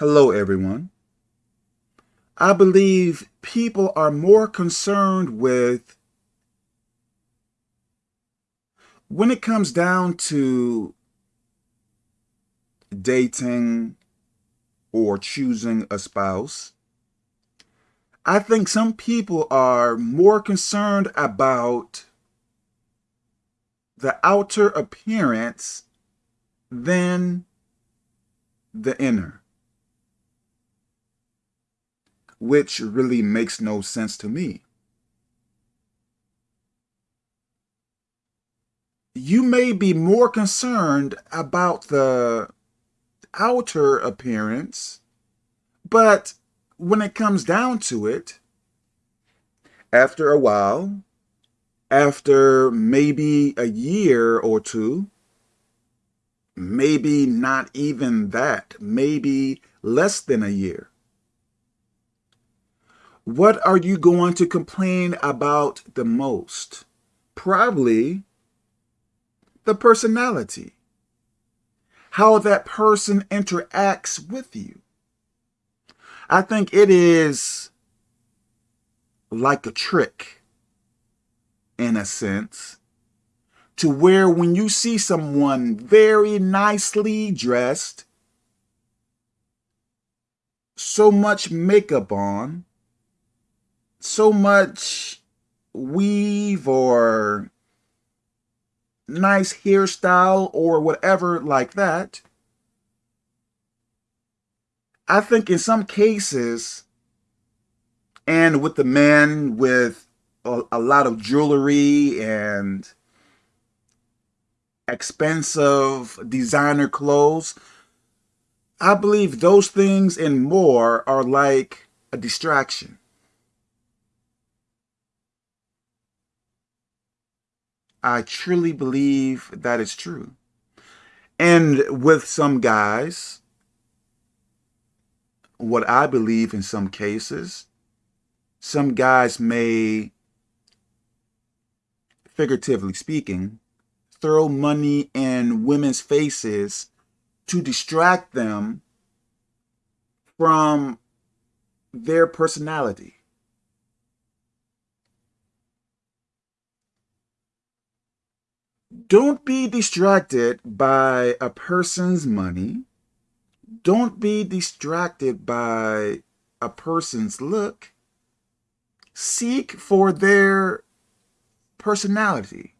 Hello, everyone. I believe people are more concerned with when it comes down to dating or choosing a spouse, I think some people are more concerned about the outer appearance than the inner. Which really makes no sense to me. You may be more concerned about the outer appearance, but when it comes down to it, after a while, after maybe a year or two, maybe not even that, maybe less than a year, what are you going to complain about the most? Probably the personality. How that person interacts with you. I think it is like a trick, in a sense, to where when you see someone very nicely dressed, so much makeup on, so much weave or nice hairstyle or whatever like that. I think in some cases, and with the men with a, a lot of jewelry and expensive designer clothes, I believe those things and more are like a distraction. I truly believe that is true. And with some guys, what I believe in some cases, some guys may, figuratively speaking, throw money in women's faces to distract them from their personality. Don't be distracted by a person's money. Don't be distracted by a person's look. Seek for their personality.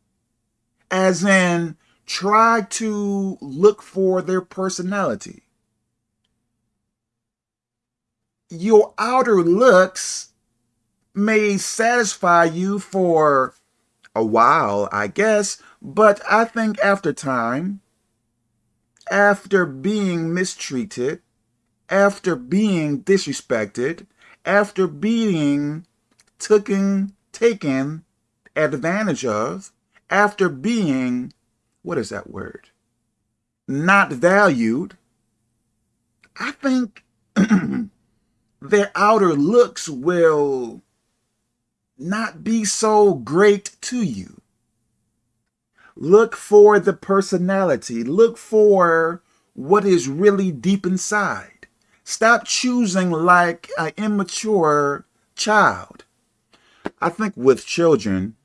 As in, try to look for their personality. Your outer looks may satisfy you for a while, I guess, but I think after time, after being mistreated, after being disrespected, after being taken, taken advantage of, after being, what is that word? Not valued, I think their outer looks will not be so great to you. Look for the personality. Look for what is really deep inside. Stop choosing like an immature child. I think with children,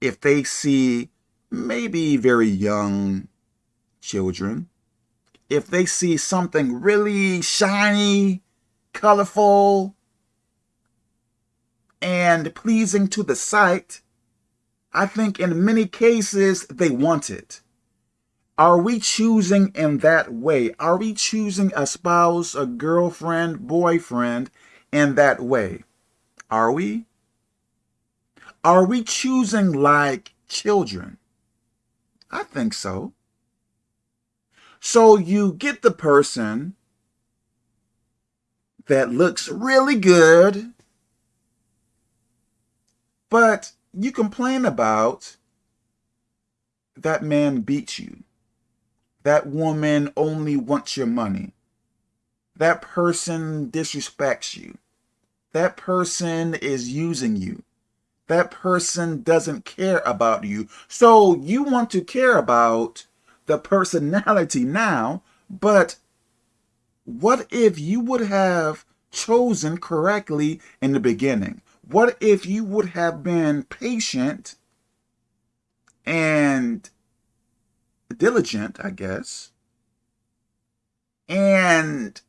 if they see maybe very young children, if they see something really shiny, colorful, and pleasing to the sight, I think in many cases they want it. Are we choosing in that way? Are we choosing a spouse, a girlfriend, boyfriend in that way? Are we? Are we choosing like children? I think so. So you get the person that looks really good, but you complain about that man beats you. That woman only wants your money. That person disrespects you. That person is using you. That person doesn't care about you. So you want to care about the personality now, but What if you would have chosen correctly in the beginning? What if you would have been patient and diligent, I guess, and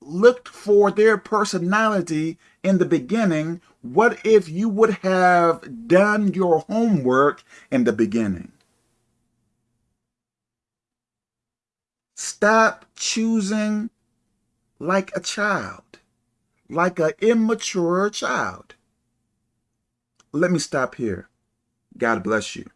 looked for their personality in the beginning, what if you would have done your homework in the beginning? Stop choosing like a child, like an immature child. Let me stop here. God bless you.